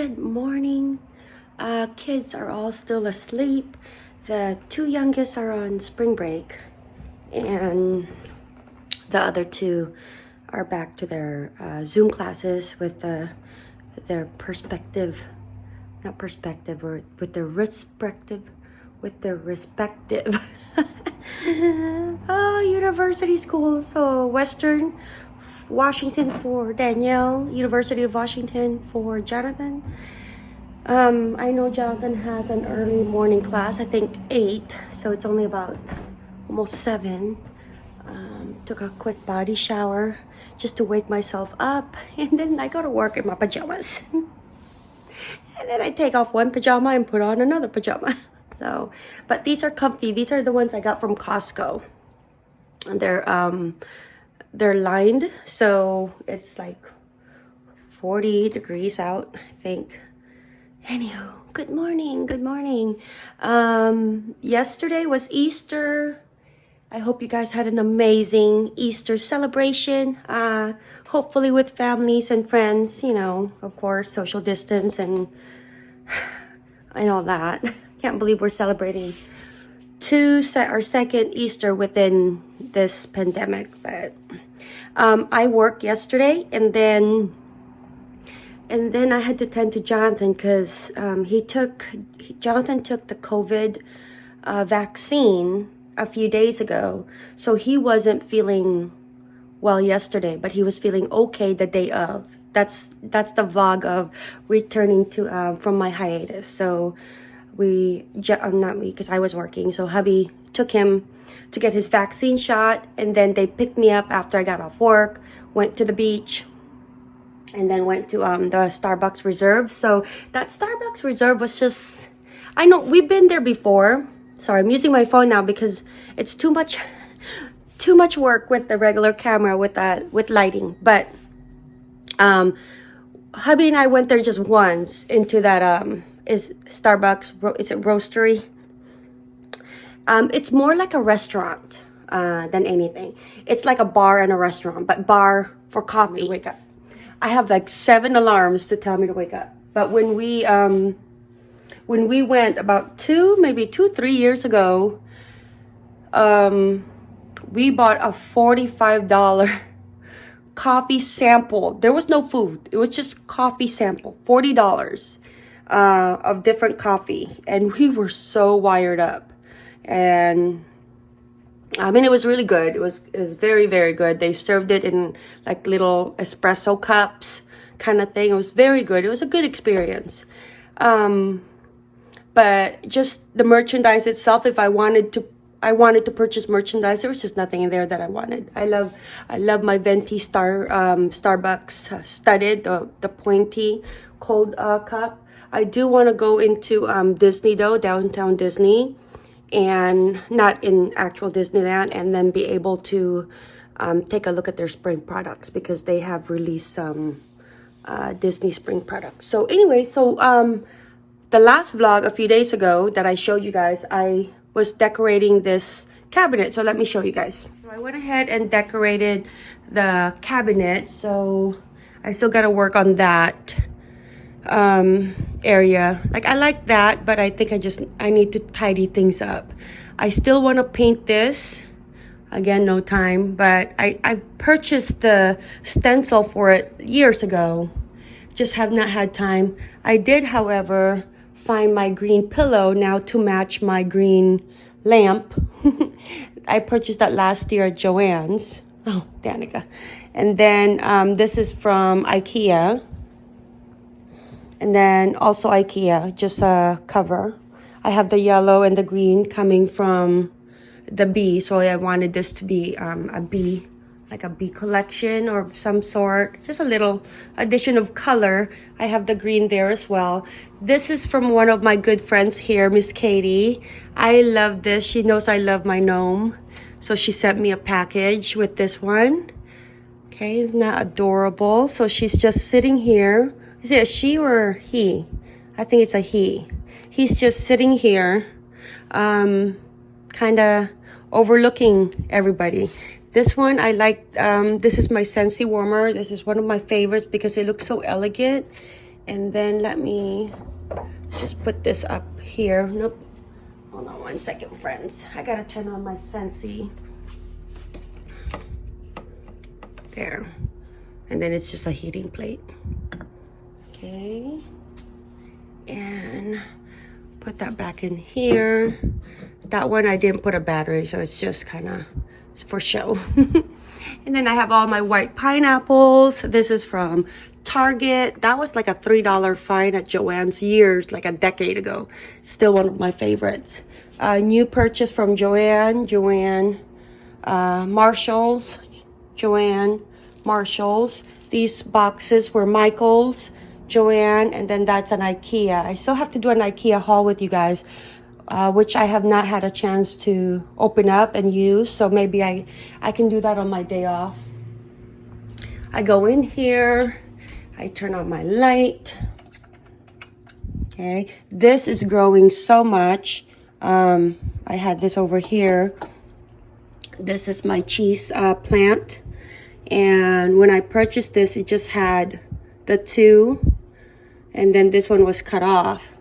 Good morning. Uh, kids are all still asleep. The two youngest are on spring break, and the other two are back to their uh, Zoom classes with the, their perspective, not perspective, or with their respective, with their respective oh, university school, So Western Washington for Danielle, University of Washington for Jonathan. Um, I know Jonathan has an early morning class, I think 8, so it's only about almost 7. Um, took a quick body shower just to wake myself up, and then I go to work in my pajamas. and then I take off one pajama and put on another pajama. So, but these are comfy. These are the ones I got from Costco. And they're um they're lined, so it's like 40 degrees out, I think. Anywho, good morning, good morning. Um, yesterday was Easter. I hope you guys had an amazing Easter celebration. Uh, hopefully with families and friends, you know, of course, social distance and, and all that. Can't believe we're celebrating two se our second Easter within this pandemic. But um, I worked yesterday and then and then I had to tend to Jonathan because um, he took he, Jonathan took the COVID uh, vaccine a few days ago, so he wasn't feeling well yesterday, but he was feeling okay the day of. That's that's the vlog of returning to uh, from my hiatus. So we um, not me because I was working. So hubby took him to get his vaccine shot, and then they picked me up after I got off work. Went to the beach, and then went to um the Starbucks Reserve. So that Starbucks Reserve was just I know we've been there before. Sorry, I'm using my phone now because it's too much too much work with the regular camera with that with lighting. But um hubby and I went there just once into that um is Starbucks is it roastery. Um it's more like a restaurant uh than anything. It's like a bar and a restaurant, but bar for coffee. Wake up. I have like seven alarms to tell me to wake up. But when we um when we went about two, maybe two, three years ago, um we bought a $45 coffee sample. There was no food. It was just coffee sample. $40 uh, of different coffee. And we were so wired up. And I mean, it was really good. It was it was very very good. They served it in like little espresso cups, kind of thing. It was very good. It was a good experience. Um, but just the merchandise itself, if I wanted to, I wanted to purchase merchandise. There was just nothing in there that I wanted. I love, I love my venti star um, Starbucks uh, studded the the pointy cold uh, cup. I do want to go into um, Disney though, downtown Disney and not in actual Disneyland and then be able to um, take a look at their spring products because they have released some uh, Disney spring products. So anyway, so um, the last vlog a few days ago that I showed you guys, I was decorating this cabinet. So let me show you guys. So I went ahead and decorated the cabinet. So I still got to work on that um, area. Like I like that, but I think I just, I need to tidy things up. I still want to paint this. Again, no time, but I, I purchased the stencil for it years ago. Just have not had time. I did, however, find my green pillow now to match my green lamp. I purchased that last year at Joann's. Oh, Danica. And then um, this is from Ikea and then also Ikea, just a cover. I have the yellow and the green coming from the bee. So I wanted this to be um, a bee, like a bee collection or some sort. Just a little addition of color. I have the green there as well. This is from one of my good friends here, Miss Katie. I love this. She knows I love my gnome. So she sent me a package with this one. Okay, isn't that adorable? So she's just sitting here is it a she or he? I think it's a he. He's just sitting here, um, kind of overlooking everybody. This one I like, um, this is my Scentsy warmer. This is one of my favorites because it looks so elegant And then let me just put this up here. Nope. Hold on one second, friends. I gotta turn on my Scentsy. There. And then it's just a heating plate. Okay. And put that back in here. That one I didn't put a battery, so it's just kind of for show. and then I have all my white pineapples. This is from Target. That was like a $3 find at Joann's years, like a decade ago. Still one of my favorites. Uh, new purchase from Joann, Joann, uh, Marshalls, Joann, Marshalls. These boxes were Michael's, Joann, and then that's an Ikea. I still have to do an Ikea haul with you guys, uh, which I have not had a chance to open up and use. So maybe I, I can do that on my day off. I go in here. I turn on my light. Okay, this is growing so much. Um, I had this over here. This is my cheese uh, plant. And when I purchased this, it just had the two. And then this one was cut off.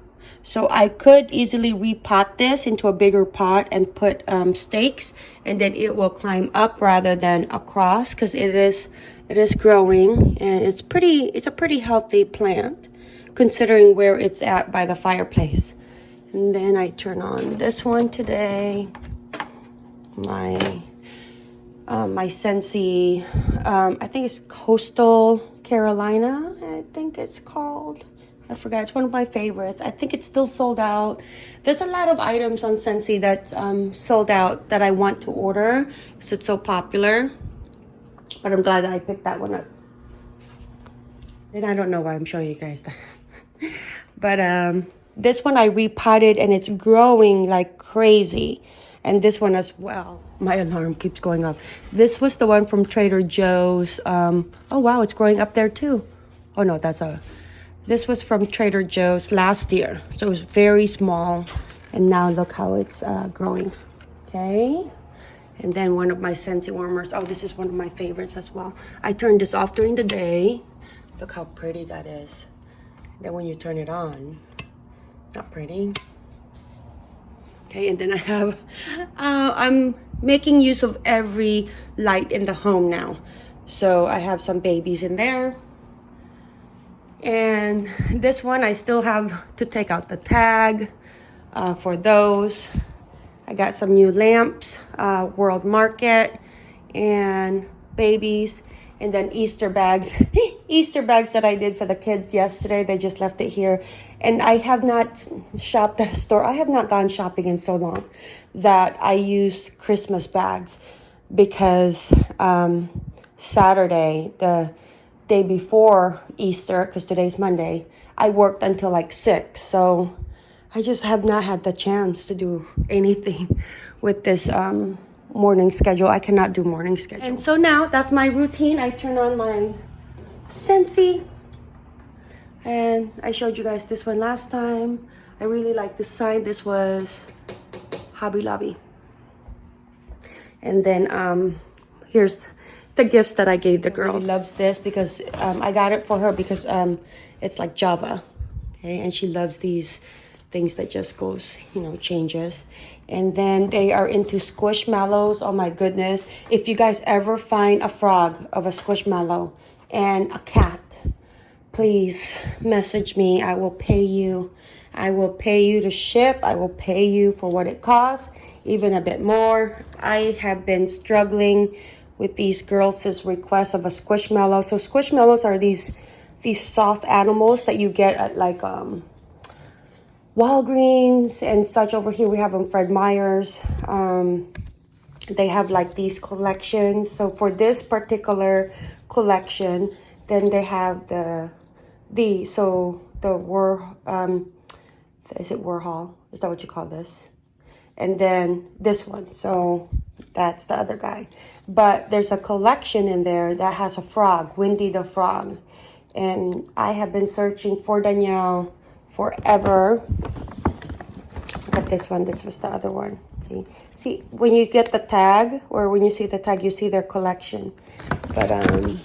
So I could easily repot this into a bigger pot and put um, stakes and then it will climb up rather than across because it is it is growing and it's pretty it's a pretty healthy plant considering where it's at by the fireplace. And then I turn on this one today. My um, my Scentsy, um, I think it's Coastal Carolina, I think it's called. I forgot. It's one of my favorites. I think it's still sold out. There's a lot of items on Scentsy that um, sold out that I want to order because it's so popular. But I'm glad that I picked that one up. And I don't know why I'm showing you guys that. but um, this one I repotted and it's growing like crazy. And this one as well. My alarm keeps going off. This was the one from Trader Joe's. Um, oh, wow, it's growing up there too. Oh, no, that's a this was from Trader Joe's last year. So it was very small. And now look how it's uh, growing. Okay. And then one of my Scentsy warmers. Oh, this is one of my favorites as well. I turned this off during the day. Look how pretty that is. Then when you turn it on, not pretty. Okay, and then I have, uh, I'm making use of every light in the home now. So I have some babies in there. And this one, I still have to take out the tag uh, for those. I got some new lamps, uh, World Market, and babies, and then Easter bags. Easter bags that I did for the kids yesterday. They just left it here. And I have not shopped at a store. I have not gone shopping in so long that I use Christmas bags because um, Saturday, the day before Easter, because today's Monday, I worked until like 6. So I just have not had the chance to do anything with this um, morning schedule. I cannot do morning schedule. And so now that's my routine. I turn on my Scentsy. And I showed you guys this one last time. I really like this sign. This was Hobby Lobby. And then um, here's the gifts that I gave the girls. She loves this because um, I got it for her because um, it's like Java. Okay, and she loves these things that just goes, you know, changes. And then they are into squishmallows. Oh my goodness. If you guys ever find a frog of a squishmallow and a cat, please message me. I will pay you. I will pay you to ship. I will pay you for what it costs, even a bit more. I have been struggling with these girls' request of a squishmallow. So squishmallows are these these soft animals that you get at like um, Walgreens and such. Over here we have them Fred Meyer's. Um, they have like these collections. So for this particular collection, then they have the the so the war um is it Warhol? Is that what you call this? And then this one. So that's the other guy. But there's a collection in there that has a frog, Windy the Frog. And I have been searching for Danielle forever. At this one. This was the other one. See, see when you get the tag or when you see the tag, you see their collection. But um,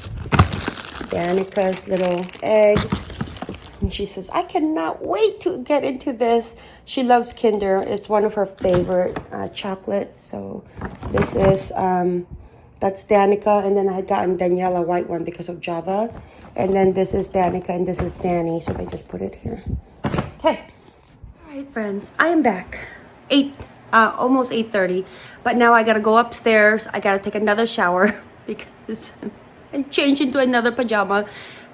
Danica's little eggs. And she says, I cannot wait to get into this. She loves Kinder. It's one of her favorite uh, chocolates. So this is, um, that's Danica. And then I had gotten Daniela white one because of Java. And then this is Danica and this is Danny. So they just put it here. Okay. All right, friends. I am back. 8, uh, almost 8.30. But now I got to go upstairs. I got to take another shower because and change into another pajama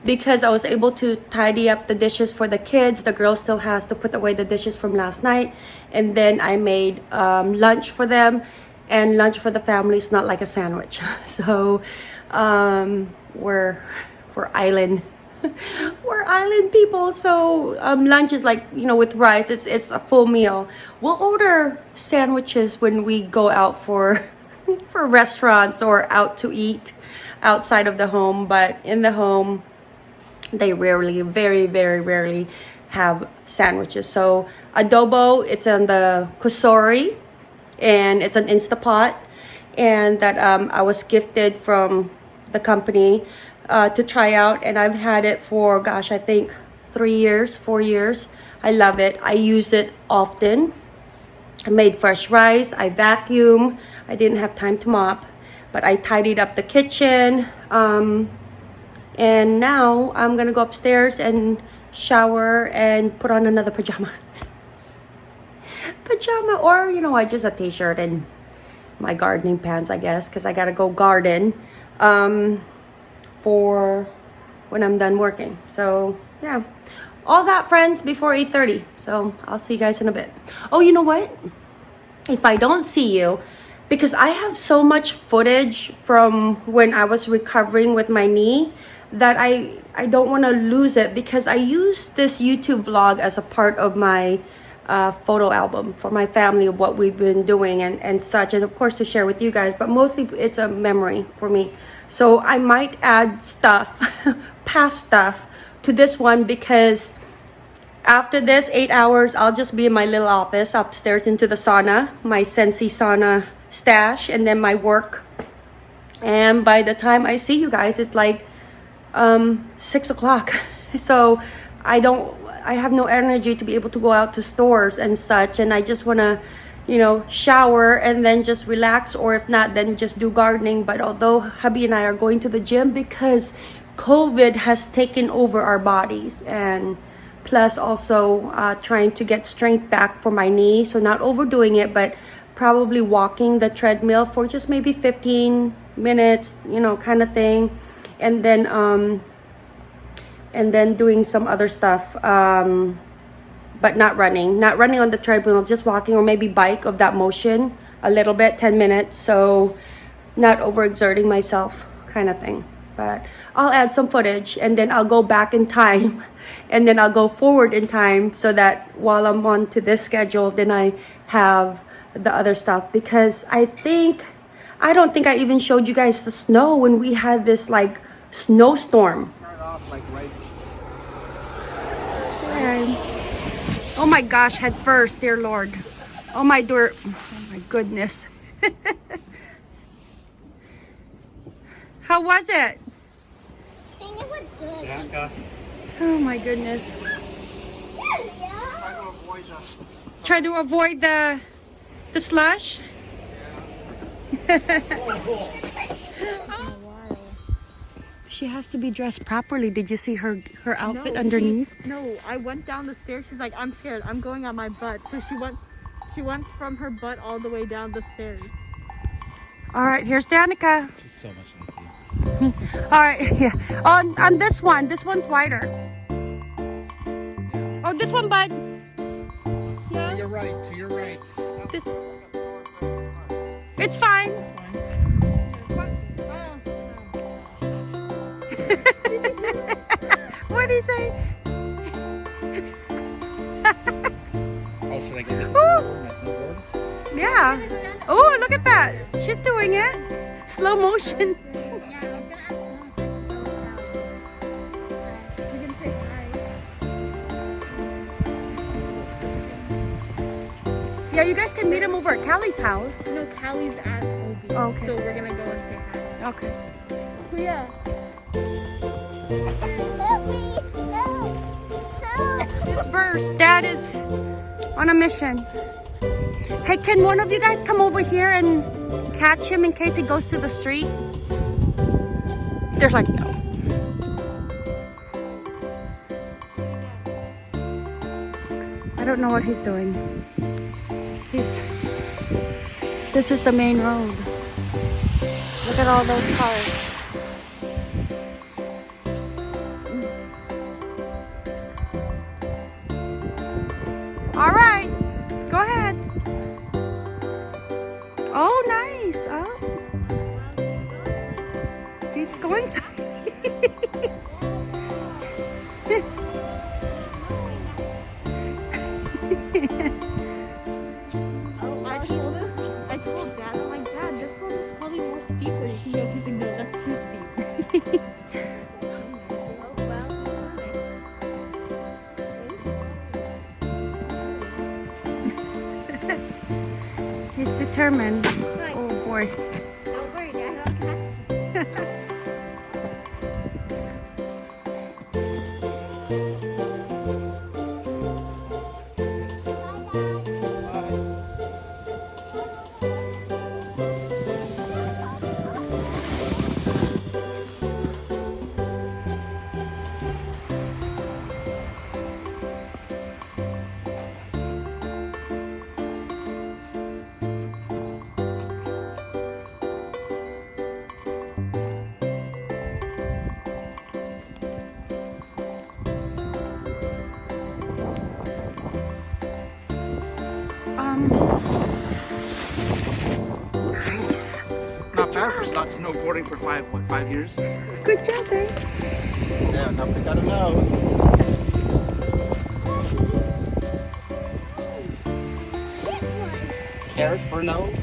because I was able to tidy up the dishes for the kids. The girl still has to put away the dishes from last night. And then I made um, lunch for them. And lunch for the family is not like a sandwich. So um, we're, we're island. we're island people. So um, lunch is like, you know, with rice, it's, it's a full meal. We'll order sandwiches when we go out for, for restaurants or out to eat outside of the home. But in the home, they rarely very very rarely have sandwiches. So adobo it's on the kusori and it's an instapot and that um, i was gifted from the company uh, to try out and i've had it for gosh i think three years four years. I love it. I use it often. I made fresh rice. I vacuum. I didn't have time to mop but i tidied up the kitchen um, and now I'm gonna go upstairs and shower and put on another pajama. pajama or, you know what, just a t-shirt and my gardening pants, I guess, because I gotta go garden um, for when I'm done working. So, yeah. All that, friends, before 8.30. So, I'll see you guys in a bit. Oh, you know what? If I don't see you, because I have so much footage from when I was recovering with my knee that I I don't want to lose it because I use this YouTube vlog as a part of my uh, photo album for my family of what we've been doing and, and such and of course to share with you guys but mostly it's a memory for me. So I might add stuff past stuff to this one because after this eight hours I'll just be in my little office upstairs into the sauna my Scentsy sauna stash and then my work. And by the time I see you guys it's like um, six o'clock. So I don't, I have no energy to be able to go out to stores and such. And I just want to, you know, shower and then just relax. Or if not, then just do gardening. But although hubby and I are going to the gym because COVID has taken over our bodies and plus also uh, trying to get strength back for my knee. So not overdoing it, but probably walking the treadmill for just maybe 15 minutes, you know, kind of thing and then um and then doing some other stuff um but not running. Not running on the treadmill just walking or maybe bike of that motion a little bit 10 minutes. So not overexerting myself kind of thing. But I'll add some footage and then I'll go back in time and then I'll go forward in time so that while I'm on to this schedule then I have the other stuff. Because I think I don't think I even showed you guys the snow when we had this like snowstorm. Oh my gosh, head first, dear Lord. Oh my door. Oh my goodness. How was it? Oh my goodness. Try to avoid the the slush. she has to be dressed properly. Did you see her her outfit no, underneath? She, no, I went down the stairs. She's like, I'm scared. I'm going on my butt. So she went she went from her butt all the way down the stairs. All right, here's Danica. She's so much like you. all right, yeah. On on this one, this one's wider. Oh, this one, bud. Yeah. To your right, to your right. This. It's fine. what did he say? oh, should I get it? Yeah. Oh, look at that. She's doing it. Slow motion. Yeah, you guys can meet him over at Callie's house. No, Callie's at Obi. Oh, okay. So we're gonna go and say hi. Okay. Yeah. Flowers. Dad is on a mission. Hey, can one of you guys come over here and catch him in case he goes to the street? There's like no. I don't know what he's doing. He's. This is the main road. Look at all those cars. All right, go ahead. Oh, nice. Oh. He's going so. Not bad for not snowboarding for five, what, five years? Good job, babe. Yeah, now pick out a nose. Carrots for a nose?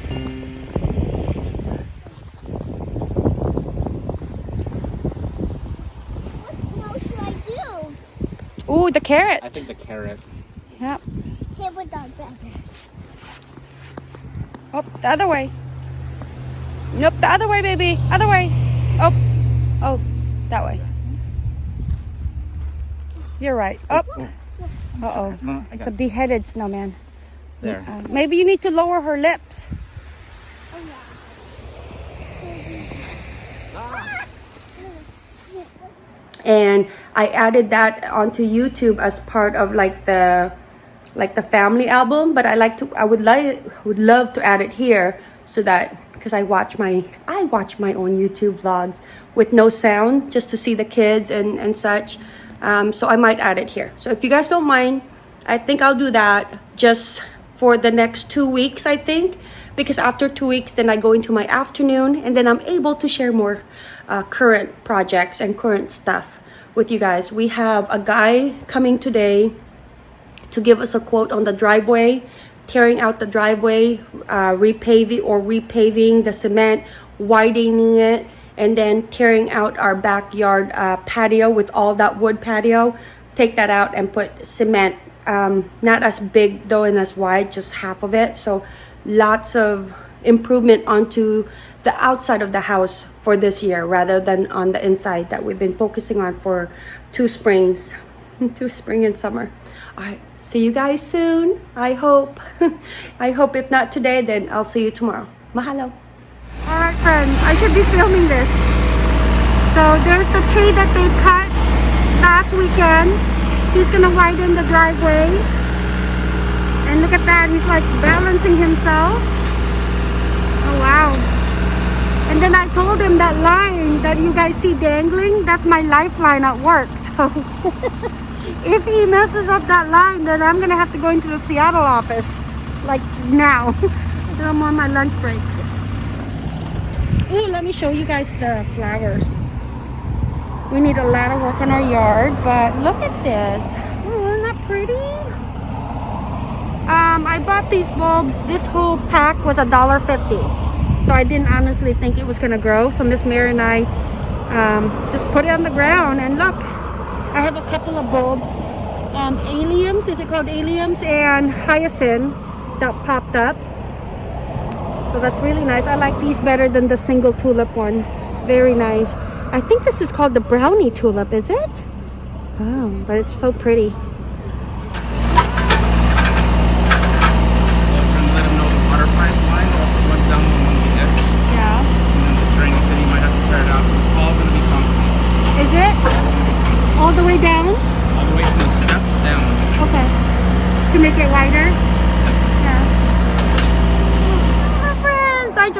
What should I do? Ooh, the carrot. I think the carrot. Yep. Hit with that better. Oh, the other way. Nope, the other way, baby. Other way. Oh, oh, that way. You're right. Oh, uh oh. No, I It's a beheaded snowman. there. Uh, maybe you need to lower her lips. Oh, and I added that onto YouTube as part of like the like the family album but I like to I would like would love to add it here so that because I watch my I watch my own YouTube vlogs with no sound just to see the kids and and such. Um, so I might add it here. So if you guys don't mind I think I'll do that just for the next two weeks I think. Because after two weeks then I go into my afternoon and then I'm able to share more uh, current projects and current stuff with you guys. We have a guy coming today to give us a quote on the driveway, tearing out the driveway, uh, repaving or repaving the cement, widening it, and then tearing out our backyard uh, patio with all that wood patio. Take that out and put cement, um, not as big though and as wide, just half of it. So lots of improvement onto the outside of the house for this year rather than on the inside that we've been focusing on for two springs two spring and summer. All right, see you guys soon. I hope. I hope if not today, then I'll see you tomorrow. Mahalo. All right, friends, I should be filming this. So there's the tree that they cut last weekend. He's gonna widen the driveway. And look at that, he's like balancing himself. Oh wow. And then I told him that line that you guys see dangling, that's my lifeline at work. So if he messes up that line, then I'm gonna have to go into the Seattle office, like now. I'm on my lunch break. Ooh, let me show you guys the flowers. We need a lot of work on our yard, but look at this. Oh, isn't that pretty? Um, I bought these bulbs. This whole pack was a dollar fifty. So I didn't honestly think it was gonna grow. So Miss Mary and I um, just put it on the ground and look, I have a couple of bulbs. Um, alliums, is it called alliums? And hyacinth that popped up. So that's really nice. I like these better than the single tulip one. Very nice. I think this is called the brownie tulip, is it? Oh, but it's so pretty.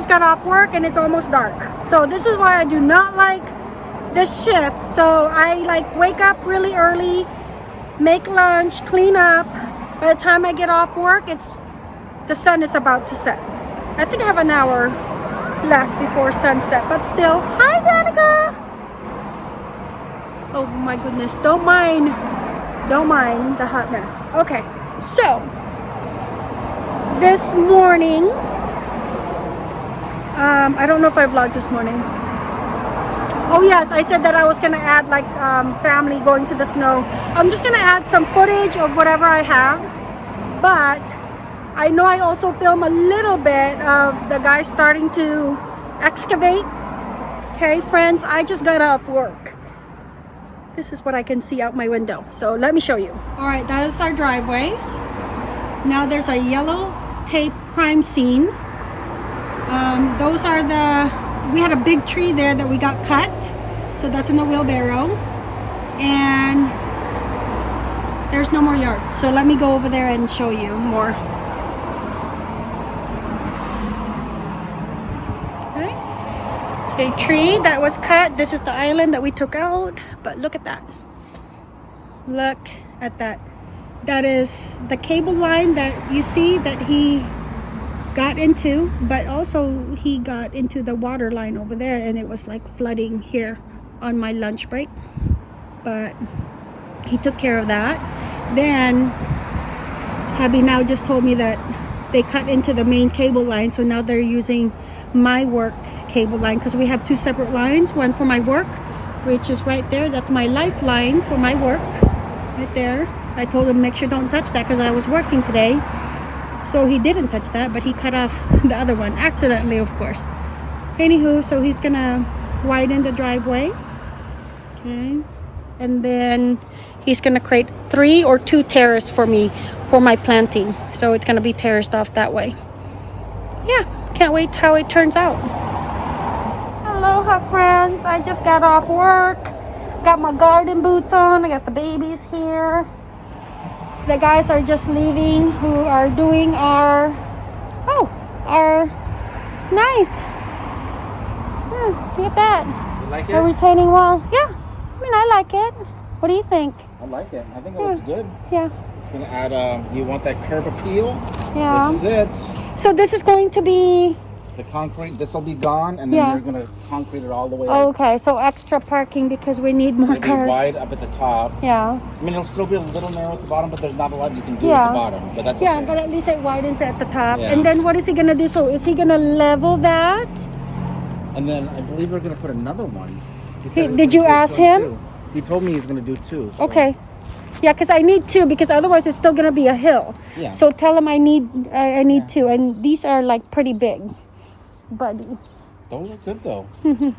Just got off work and it's almost dark. So this is why I do not like this shift. So I like wake up really early, make lunch, clean up. By the time I get off work, it's the sun is about to set. I think I have an hour left before sunset, but still. Hi, Danica. Oh my goodness! Don't mind, don't mind the hot mess. Okay, so this morning, um, I don't know if I vlogged this morning. Oh yes, I said that I was gonna add like um, family going to the snow. I'm just gonna add some footage of whatever I have, but I know I also film a little bit of the guy starting to excavate. Okay, friends, I just got off work. This is what I can see out my window. So let me show you. All right, that is our driveway. Now there's a yellow tape crime scene. Um, those are the, we had a big tree there that we got cut. So that's in the wheelbarrow. And there's no more yard. So let me go over there and show you more. A tree that was cut. This is the island that we took out. But look at that. Look at that. That is the cable line that you see that he got into, but also he got into the water line over there and it was like flooding here on my lunch break. But he took care of that. Then Happy now just told me that they cut into the main cable line, so now they're using my work cable line because we have two separate lines. One for my work, which is right there. That's my lifeline for my work, right there. I told him make sure don't touch that because I was working today. So he didn't touch that, but he cut off the other one accidentally, of course. Anywho, so he's gonna widen the driveway. Okay. And then he's gonna create three or two terrace for me for my planting. So it's gonna be terraced off that way. Yeah, can't wait how it turns out. Aloha friends, I just got off work. Got my garden boots on, I got the babies here. The guys are just leaving who are doing our, oh, our, nice. Hmm, look at that. You like A it? retaining wall. Yeah, I mean, I like it. What do you think? I like it. I think it Yeah. looks good. Yeah, It's gonna add. Um, you want that curb appeal? yeah. This is it. So this is going to be The concrete. This will be gone, and then Yeah. they're gonna concrete it all the way. okay. So extra parking because we need more It'll be cars. wide up at the top. Yeah, I mean, it'll still be a little narrow at the bottom, but there's not a lot you can do Yeah. at the bottom. But that's yeah, okay. but at least it widens at the top. Yeah. And then what is he gonna do? So is he gonna level that? And then I believe they're gonna put another one. He He- said he was did you ask him? two. He told me he's gonna do two. so- Okay. Yeah, because I need two because otherwise it's still gonna be a hill. Yeah. So tell him I need I, I need Yeah. two, and these are like pretty big. But Those are good though.